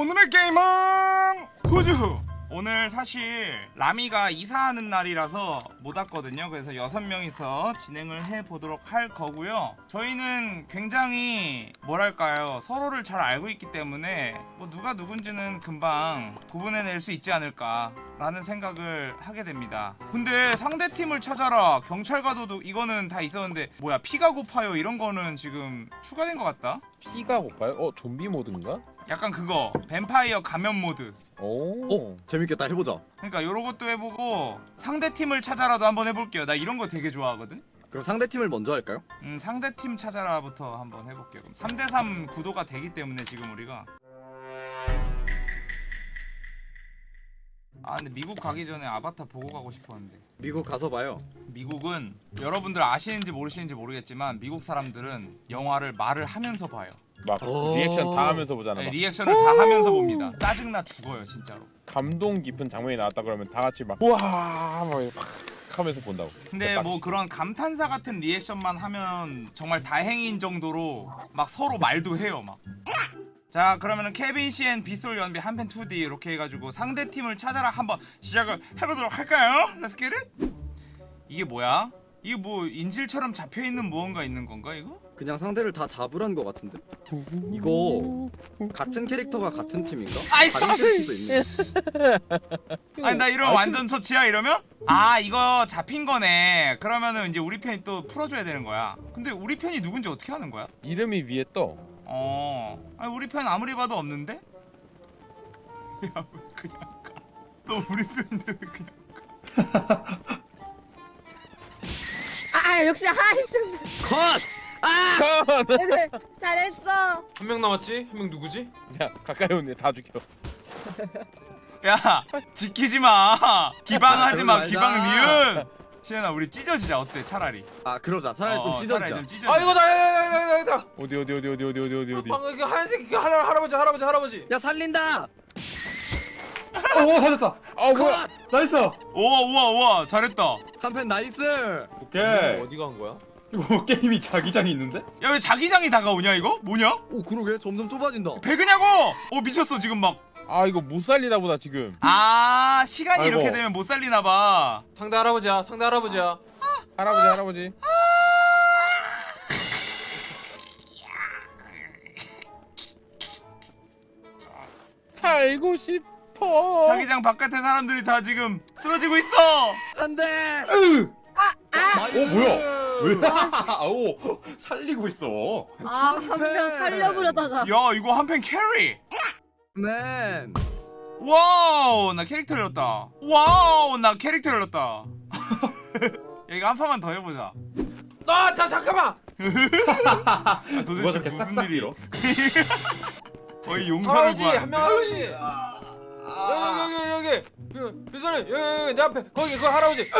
오늘의 게임은 구주 오늘 사실 라미가 이사하는 날이라서 못 왔거든요. 그래서 여섯 명이서 진행을 해보도록 할 거고요. 저희는 굉장히 뭐랄까요 서로를 잘 알고 있기 때문에 뭐 누가 누군지는 금방 구분해낼 수 있지 않을까 라는 생각을 하게 됩니다. 근데 상대팀을 찾아라. 경찰 가도도 이거는 다 있었는데 뭐야 피가 고파요. 이런 거는 지금 추가된 것 같다? 피가 고파요? 어 좀비 모드인가? 약간 그거 뱀파이어 가면 모드. 오. 어? 재밌겠다. 해보자. 그러니까 요런 것도 해보고 상대팀을 찾아라도 한번 해볼게요. 나 이런 거 되게 좋아하거든. 그럼 상대팀을 먼저 할까요? 음 상대팀 찾아라부터 한번 해볼게요. 그럼 3대3 구도가 되기 때문에 지금 우리가. 아 근데 미국 가기 전에 아바타 보고 가고 싶었는데. 미국 가서 봐요. 미국은 여러분들 아시는지 모르시는지 모르겠지만 미국 사람들은 영화를 말을 하면서 봐요 막 오. 리액션 다 하면서 보잖아. 네, 막 리액션을 다 하면서 봅니다 짜증나 죽어요 진짜로 감동 깊은 장면이 나왔다 그러면 다 같이 막 우와 막 이렇게 팍 하면서 본다고. 근데 뭐 그런 감탄사 같은 리액션만 하면 정말 다행인 정도로 막 서로 말도 해요 막. 자 그러면은 케빈 씨앤 빗솔 연비 한펜 2D 이렇게 해가지고 상대 팀을 찾아라 한번 시작을 해보도록 할까요? Let's get it. 이게 뭐야? 이게 뭐 인질처럼 잡혀 있는 무언가 있는 건가 이거? 그냥 상대를 다 잡으란 거 같은데? 이거 같은 캐릭터가 같은 팀인가? 아이씨! 아니 나 이러면 완전 처치야 이러면? 아 이거 잡힌 거네. 그러면은 이제 우리 편이 또 풀어줘야 되는 거야. 근데 우리 편이 누군지 어떻게 하는 거야? 이름이 위에 떠. 어. 아니 우리 편 아무리 봐도 없는데? 야 왜 그냥 가? 너 우리 편인데 왜 그냥? 아, 역시 아, 하이씨 컷! 아! 잘했어. 한 명 남았지? 한 명 누구지? 야 가까이 오네. 다 죽여. 야 지키지 마. 기방하지 마. 기방 니은. 시현아 우리 찢어지자 어때 차라리? 아 그러자. 차라리 어, 좀 찢어지자. 차라리 좀아 이거 나야야야야야 어디 어디 어디 어디 어디 어디 어디? 방금 그 하얀색 그 할아, 할아버지 할아버지 할아버지. 야 살린다! 오 살렸다 아 뭐야? nice 우와 우와 우와 잘했다. 한팬 nice! 오케이 이거 어디 간 거야? 이거 게임이 자기장이 있는데? 야 왜 자기장이 다가오냐 이거? 뭐냐? 오 그러게 점점 좁아진다 배그냐고? 어 미쳤어 지금 막. 아 이거 못 살리나 보다 지금. 아 시간이 아이고. 이렇게 되면 못 살리나 봐. 상대 할아버지야 상대 할아버지야 할아버지 할아버지. 살고 싶 어. 자기장 바깥에 사람들이 다 지금 쓰러지고 있어. 안돼! 으! 아, 어 뭐야 왜? 오 살리고 있어 아, 한명 살려보려다가 야 이거 한팬 carry. Man! Wow 나 캐릭터 열렸다. Wow 나 캐릭터 열렸다. 야 이거 한 판만 더 해보자. 아 자 잠깐만 아, 누가 도대체 저렇게 무슨 싹싹 일이? 밀어? 거의 명 구하는데. 할아버지 여기 여기 여기 여기 그 비서님 여기 여기 내 앞에 거기 그 할아버지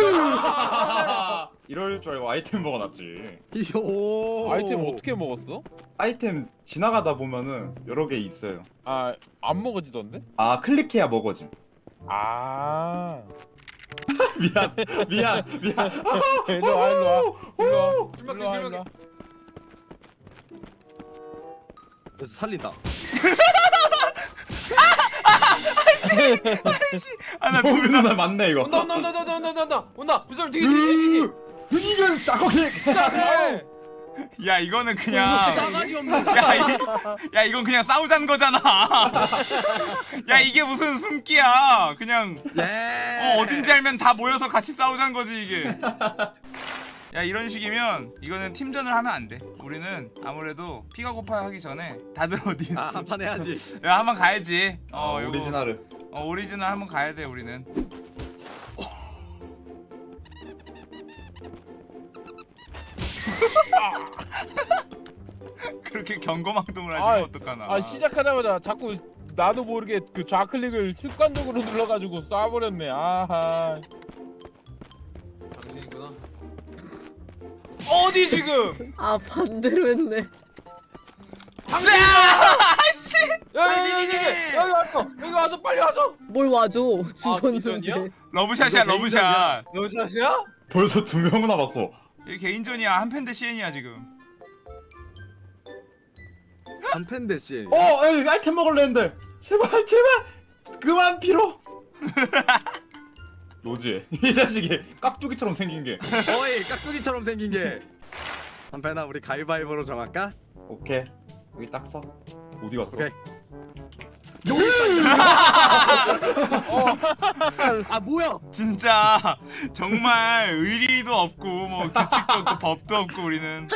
이럴 줄 알고 아이템 먹어놨지 요 아이템 어떻게 먹었어? 아이템 지나가다 보면은 여러 개 있어요 아 안 먹어지던데? 아 클릭해야 먹어짐 아. 미안 미안 미안 일로 와 일로 와 일로 와 일로 와. 일로 와. 그래서 살린다 아나 돌다 아, 나 맞네 이거. 온다 온다 온다 온다 온다 온다 온다. 무슨 되게 되게 되게. 싸거기. 야 이거는 그냥 야, 이, 야 이건 그냥 싸우자는 거잖아. 야 이게 무슨 숨기야. 그냥 네. 어, 어딘지 알면 다 모여서 같이 싸우자는 거지 이게. 야 이런 식이면 이거는 팀전을 하면 안돼. 우리는 아무래도 피가 고파 하기 전에 다들 어디 있어 아, 한판 해야지. 야 한번 가야지. 어, 어 오리지널을. 어 오리지널 한번 가야 돼 우리는. 그렇게 경거망동을 하시면 아이, 어떡하나. 아 시작하자마자 자꾸 나도 모르게 그 좌클릭을 습관적으로 눌러가지고 쏴버렸네 아하 당신이구나 어디 지금 아 반대로 했네 자! 씨! 여기 여기 여기 여기 와서 여기 와서 빨리 와서 뭘 와줘? 죽었는데 러브샷이야 이거 러브샷. 여자시야? 벌써 두 명 남았어 이게 개인전이야 한팬 대 CN이야 지금. 한팬 대신 어 에이, 아이템 먹을래 했는데 제발 제발 그만 빌어. 로즈 이 자식이 깍두기처럼 생긴 게. 어이 깍두기처럼 생긴 게 한편아 우리 가위바위보로 정할까? 오케이 여기 딱 써. 어디 갔어? 오케이 여기 있다 아 뭐야 진짜 정말 의리도 없고 뭐 규칙도 없고 법도 없고 우리는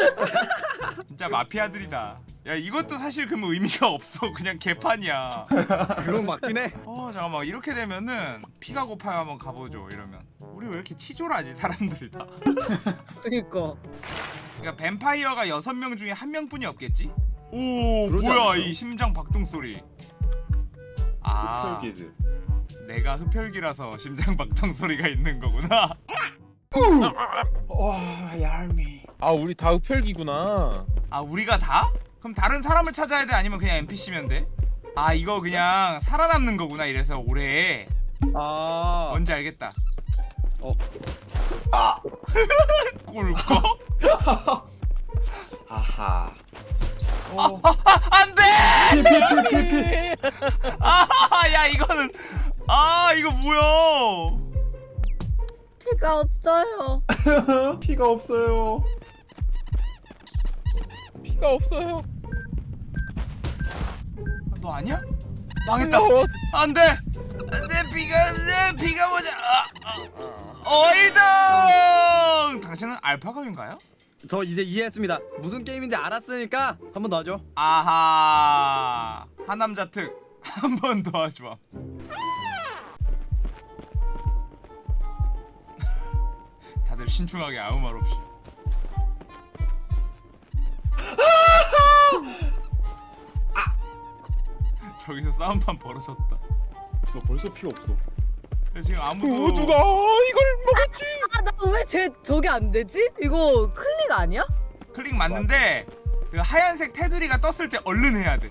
진짜 마피아들이다. 야 이것도 사실 그러면 의미가 없어. 그냥 개판이야. 그건 맞긴 해어 잠깐만 이렇게 되면은 피가 고파요 한번 가보죠 이러면 우리 왜 이렇게 치졸하지 사람들이 다. 그니까. 그러니까 뱀파이어가 여섯 명 중에 한 명뿐이 없겠지? 오 뭐야 않을까? 이 심장 박동 소리. 아 흡혈기즈. 내가 흡혈귀라서 심장 박동 소리가 있는 거구나. 와 얄미. 아 우리 다 흡혈기구나 아 우리가 다? 그럼 다른 사람을 찾아야 돼 아니면 그냥 NPC면 돼? 아 이거 그냥 살아남는 거구나 이래서 오래 아 뭔지 알겠다 어. 아 꿀꺽? 아하. 어. 안돼! 피피피피피. 아 야 이거는 아 이거 뭐야 피가 없어요. 피가 없어요. 피가 없어요 너 아니야? 망했다 어, 안돼 내 피가 내 피가 뭐냐 아, 아. 어 1등 당신은 알파감인가요? 저 이제 이해했습니다. 무슨 게임인지 알았으니까 한 번 더 하죠 아하. 하남자 특. 한번 도와줘. 다들 신중하게 아무 말 없이. 아! 저기서 싸움판 벌어졌다. 너 벌써 피 없어. 지금 아무도 어, 누가 이걸 먹었지? 아, 나왜제 저게 안 되지? 이거 클릭 아니야? 클릭 맞는데 그 하얀색 테두리가 떴을 때 얼른 해야 돼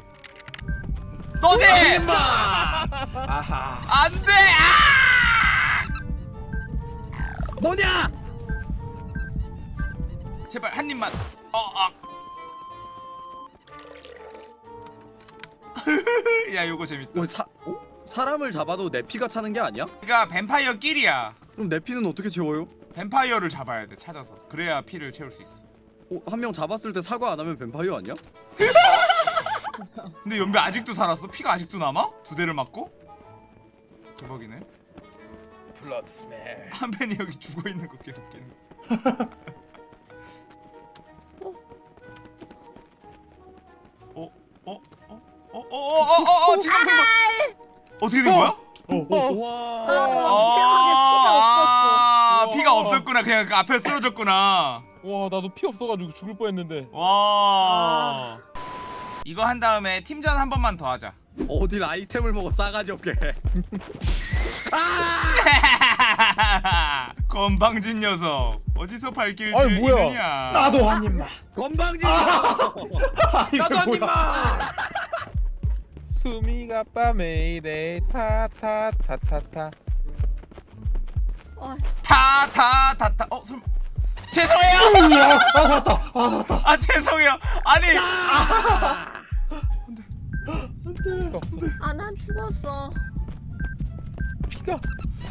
떠지! 아하. 안돼! 아! 뭐냐 제발 한 입만. 어, 아. 야, 요거 재밌다. 어, 사, 어? 사람을 잡아도 내 피가 차는 게 아니야? 그러니까 뱀파이어 끼리야. 그럼 내 피는 어떻게 채워요? 뱀파이어를 잡아야 돼. 찾아서. 그래야 피를 채울 수 있어. 어, 한 명 잡았을 때 사과 안 하면 뱀파이어 아니야? 근데 연배 아직도 살았어? 피가 아직도 남아? 두 대를 맞고? 대박이네. blood smell 한편이 여기 죽어 있는 거 개웃기네. 어? 어? 어? 어? 어? 어? 어? 어? 어? 지금 순간 어떻게 된 거야? 어, 와 아, 없었어. 피가 없었구나. 그냥 그 앞에 쓰러졌구나. 와 나도 피 없어가지고 죽을 뻔했는데 와. 이거 한 다음에 팀전 한 번만 더 하자. 어딜 아이템을 먹어 싸가지 없게 건방진 녀석. 어디서 발길 아니, 뭐야. 들이느냐? 나도 한 입만. 건방진 나도 한 입만. 수미가 밤에 이래 타타타타타 아, 타타타타. 어, 설마. 죄송해요. 아 살았다. 아 살았다. 아, 죄송해요. 아니. 피가 없어 아, 난 죽었어.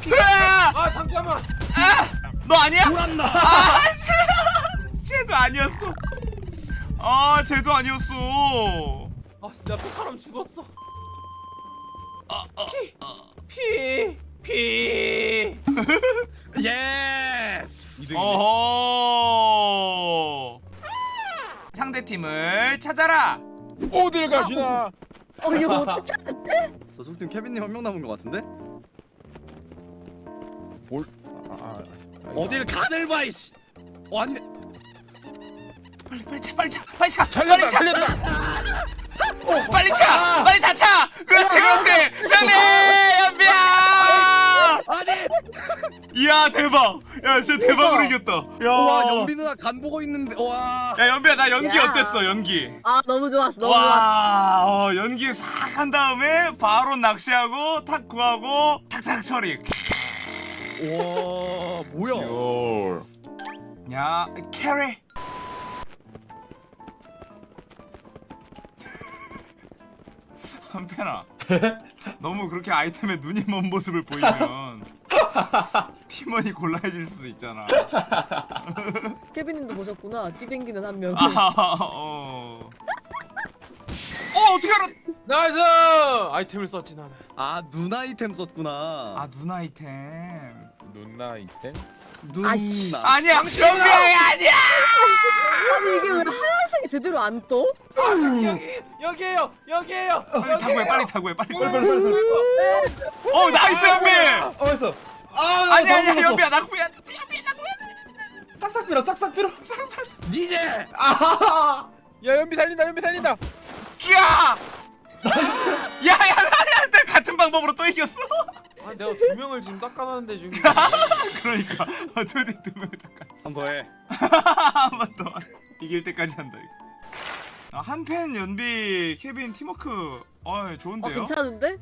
피가! 아 잠깐만. 너 아니야? 아, 쟤, 쟤도 아니었어. 아, 쟤도 아니었어. 아 진짜 또 사람 죽었어. 아, 아, 피. 아. 피. 피. yes 어허. 상대 팀을 찾아라. 어딜 가시나 어, 이거 어떻게 저 속팀 케빈님 한 명 남은 것 같은데? 뭘 아, 아, 아, 어딜 가늘 봐 이씨 어 아니네 빨리 빨리 차 빨리 차 빨리 차 빨리 차 살렸다 빨리 차 빨리 다 차. 그렇지 그렇지. 선배. 아니 이야 대박. 야 진짜 대박으로 이겼다. 야. 와 연비 누나 간 보고 있는데 와야 연비야 나 연기 야. 어땠어 연기? 아, 너무 좋았어. 너무 좋았어. 와, 어, 연기 싹 한 다음에 바로 낚시하고 탁 구하고 탁탁 처리. 와 뭐야 열. 야, 캐리. 한편아, 너무 그렇게 아이템에 눈이 먼 모습을 보이면 팀원이 곤란해질 수도 있잖아. 케빈님도 보셨구나. 뛰댕기는 한 명. 아, 어. 어 어떻게 알아? nice 아이템을 썼지 나는 아눈 아이템 썼구나. 아눈 아이템. 누나 이템? 눈. 아, 아니야 연비야 아니야. 아니 이게 왜 하얀색이 제대로 안 떠? 여기 여기에요 여기에요 빨리 타고해 빨리 타고해 빨리. 빨리 빨리 빨리. 어 나이스 연비. 어 했어. 아 아니 아니야 너무 무서워. 연비야 나 구해야 돼. 싹싹 빌어 싹싹 빌어. 니제. 아. 야 연비 달린다 연비 달린다 쥐야. 야야 나한테 같은 방법으로 또 이겼어. 아 내가 두 명을 지금 닦아놨는데 지금 그러니까 어떻게 두 명을 닦아. 한 번 해. 한번 더 이길 때까지 한다 이거. 아, 한팬 연비 케빈 팀워크 어어 좋은데요? 괜찮은데?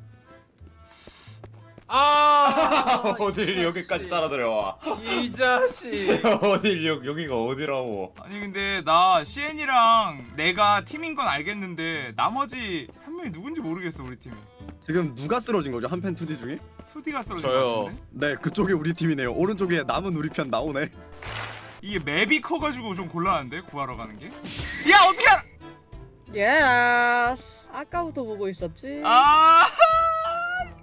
아 어딜 여기까지 따라 들어와. 이 자식 어딜 여, 여기가 어디라고. 아니 근데 나 CN이랑 내가 팀인 건 알겠는데 나머지 한 명이 누군지 모르겠어 우리 팀이 지금 누가 쓰러진 거죠? 한팬 2D 중에? 2D가 쓰러진 저요. 것 같은데? 네 그쪽이 우리 팀이네요. 오른쪽에 남은 우리 편 나오네. 이게 map이 커가지고 좀 곤란한데 구하러 가는 게? 야 어떻게 알아? yes. 아까부터 보고 있었지. 아,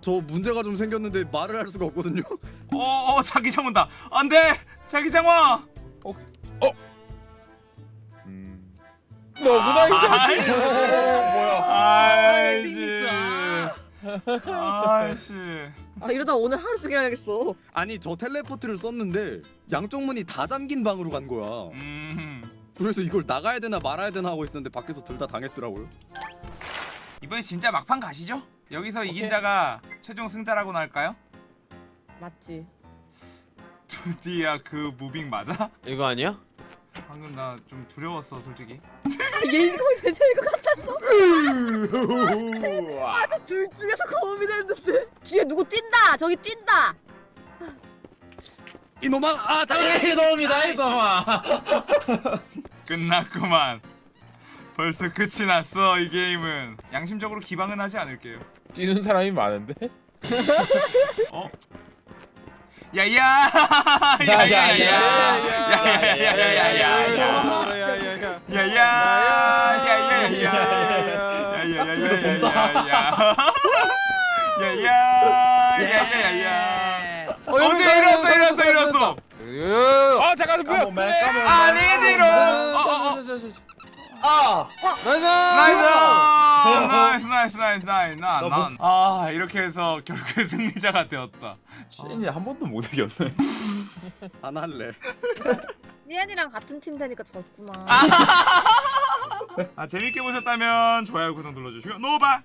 저 문제가 좀 생겼는데 말을 할 수가 없거든요. 어, 어 자기장 온다. 안돼, 자기장 와. 음. 너 누나 이템 아이씨, 뭐야? 아이씨, 아이씨. 아 이러다 오늘 하루 종일 해야겠어. 아니 저 텔레포트를 썼는데 양쪽 문이 다 잠긴 방으로 간 거야. 음, 그래서 이걸 나가야 되나 말아야 되나 하고 있었는데 밖에서 둘 다 당했더라고요. 이번에 진짜 막판 가시죠? 여기서 이긴 오케이. 자가 최종 승자라고나 할까요? 맞지. 드디어 그 무빙 맞아? 이거 아니야? 방금 나 좀 두려웠어 솔직히. 얘 이거 대체 이거 같았어. 우와. 둘 중에서 고민했는데. 뒤에 누구 뛴다. 저기 뛴다. 이놈아 아 당해. 이놈이다 이놈아. 끝났구만. 벌써 끝이 났어 이 게임은. 양심적으로 기방은 하지 않을게요. 뛰는 사람이 많은데? 어? 야야! 야야야야! 야야야야야야! 야야! 야야야야! 야야야야야야! 야야야야야! 어디 일어났어 일어났어 일어났어! 아 잠깐 뭐야 까먹 맨 까먹. 아니지롱! 어어어! 아. 나이스! 나이스 나이스 나이스 나이스 나 목- 나아 이렇게 해서 결국에 승리자가 되었다. 셰인이 한 번도 못 이겼네. 안 할래. 니안이랑 같은 팀 되니까 졌구나. 아 재밌게 보셨다면 좋아요 구독 눌러주시고 노바